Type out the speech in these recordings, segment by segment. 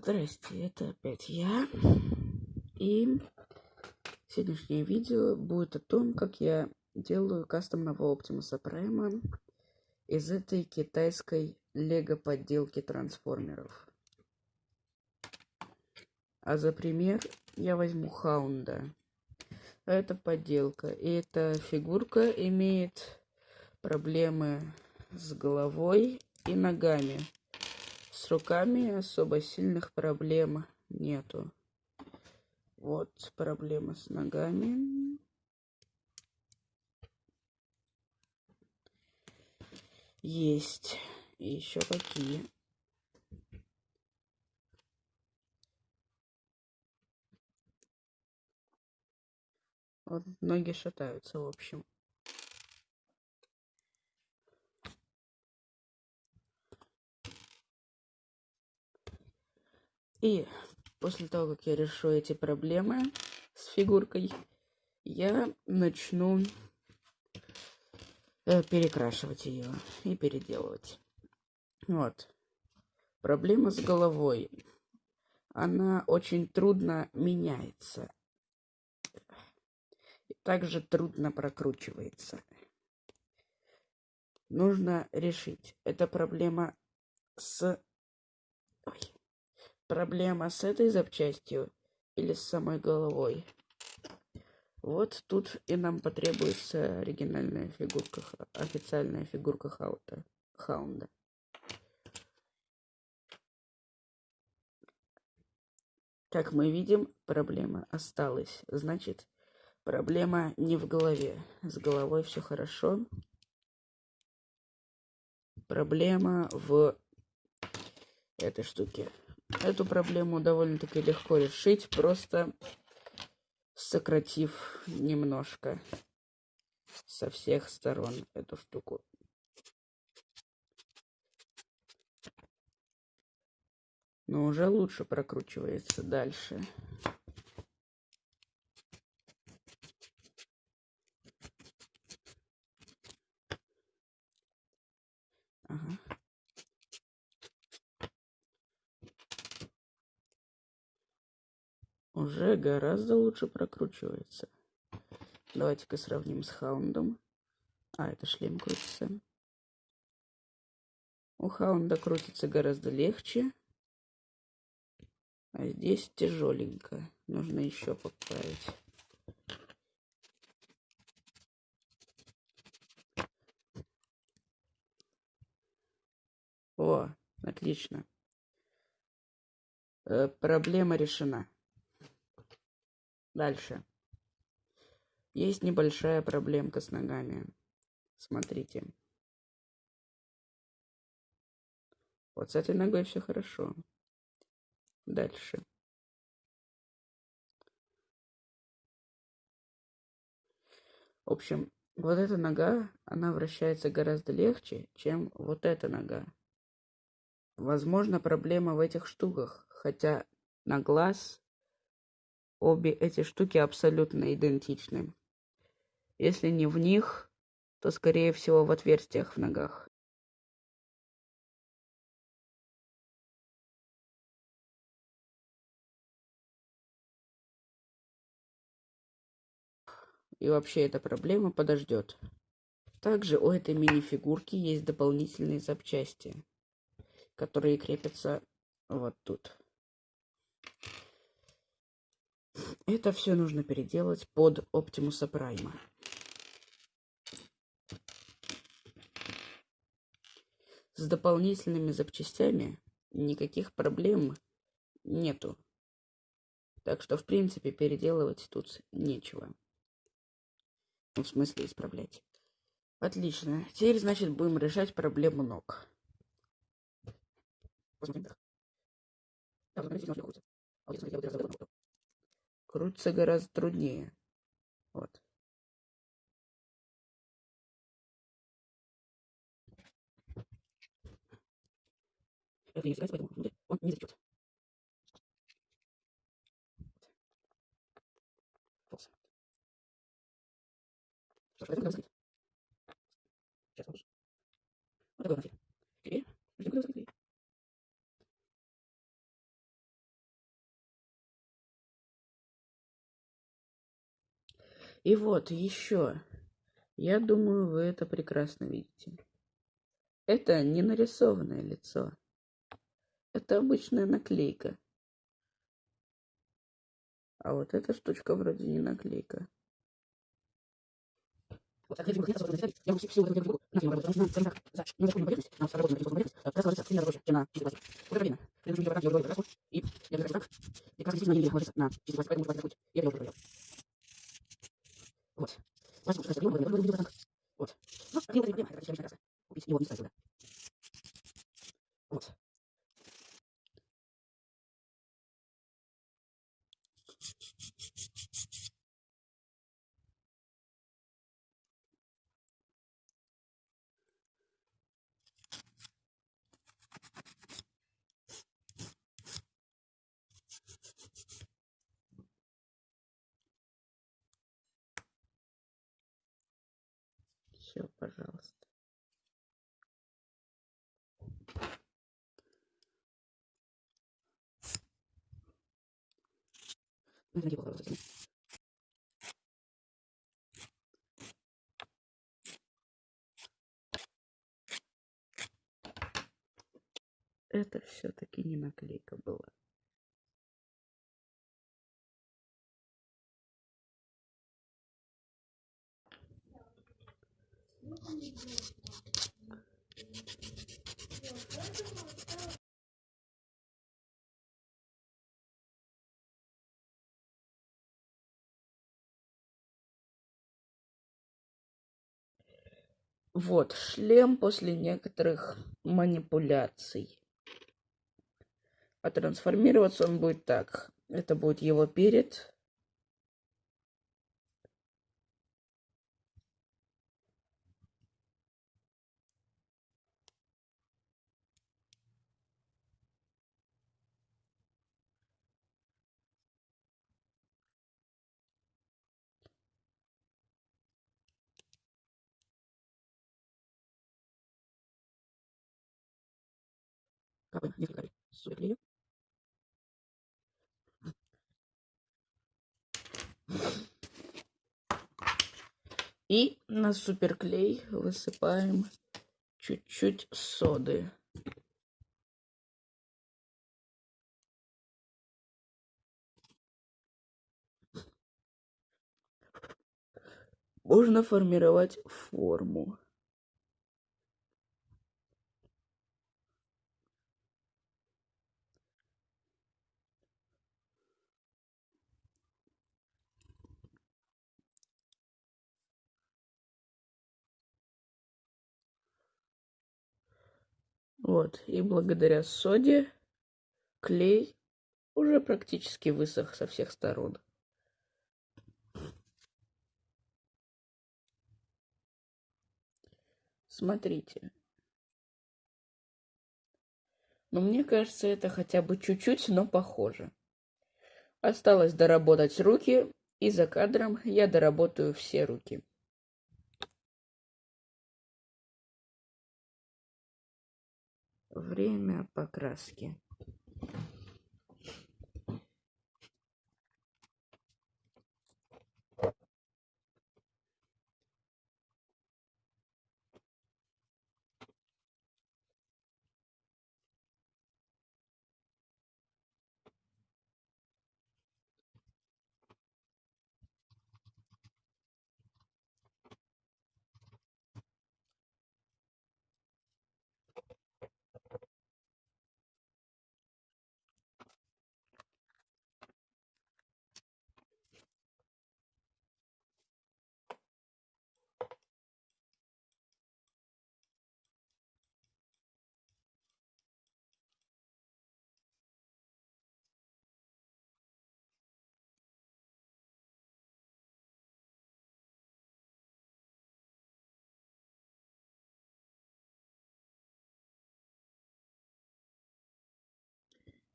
Здрасте, это опять я. И сегодняшнее видео будет о том, как я делаю кастомного Оптимуса Прайма из этой китайской лего подделки трансформеров. А за пример я возьму Хаунда. Это подделка. И эта фигурка имеет проблемы с головой и ногами. С руками особо сильных проблем нету. Вот проблема с ногами. Есть. И еще какие. Вот ноги шатаются, в общем. И после того, как я решу эти проблемы с фигуркой, я начну э, перекрашивать ее и переделывать. Вот. Проблема с головой. Она очень трудно меняется. И также трудно прокручивается. Нужно решить. Это проблема с... Проблема с этой запчастью или с самой головой. Вот тут и нам потребуется оригинальная фигурка, официальная фигурка Хаута, Хаунда. Как мы видим, проблема осталась. Значит, проблема не в голове. С головой все хорошо. Проблема в этой штуке. Эту проблему довольно-таки легко решить, просто сократив немножко со всех сторон эту штуку. Но уже лучше прокручивается дальше. Ага. Уже гораздо лучше прокручивается. Давайте-ка сравним с Хаундом. А, это шлем крутится. У Хаунда крутится гораздо легче. А здесь тяжеленько. Нужно еще поправить. О, отлично. Э, проблема решена. Дальше. Есть небольшая проблемка с ногами. Смотрите. Вот с этой ногой все хорошо. Дальше. В общем, вот эта нога, она вращается гораздо легче, чем вот эта нога. Возможно, проблема в этих штуках, хотя на глаз Обе эти штуки абсолютно идентичны. Если не в них, то скорее всего в отверстиях в ногах. И вообще эта проблема подождет. Также у этой мини-фигурки есть дополнительные запчасти, которые крепятся вот тут. Это все нужно переделать под Оптимуса Прайма. С дополнительными запчастями никаких проблем нету. Так что, в принципе, переделывать тут нечего. Ну, в смысле, исправлять. Отлично. Теперь, значит, будем решать проблему ног. Посмотрим. Так, смотрите, крутится гораздо труднее. Вот. Это не изгибается, поэтому внутрь он не затечет. Сейчас. Вот такой он Теперь ждем, когда И вот еще. Я думаю, вы это прекрасно видите. Это не нарисованное лицо. Это обычная наклейка. А вот эта штучка вроде не наклейка. И Вот. Пластик пускай стабильно, я говорю, так. Вот. Ну, один проблема, это практически краска. Купить его не стоит сюда. Вот. Все, пожалуйста. Это все-таки не наклейка была. Вот, шлем после некоторых манипуляций. А трансформироваться он будет так. Это будет его перед, капель суперклея. И на суперклей высыпаем чуть-чуть соды. Можно формировать форму. Вот, и благодаря соде клей уже практически высох со всех сторон. Смотрите. Но мне кажется, это хотя бы чуть-чуть, но похоже. Осталось доработать руки, и за кадром я доработаю все руки. Время покраски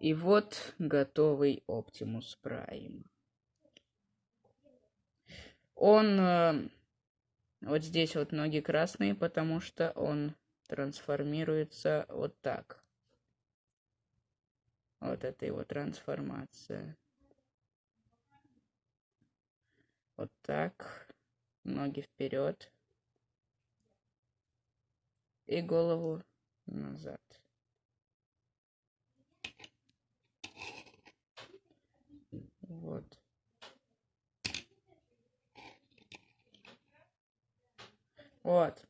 И вот готовый Optimus Prime. Он э, вот здесь вот ноги красные, потому что он трансформируется вот так. Вот это его трансформация. Вот так. Ноги вперед. И голову назад. Вот. Вот.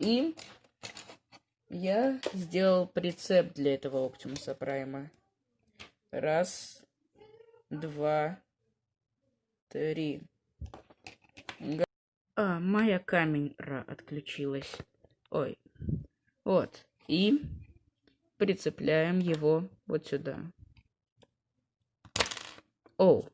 И я сделал прицеп для этого Оптимуса Прайма. Раз, два, три. А, моя камера отключилась. Ой. Вот. И прицепляем его вот сюда. O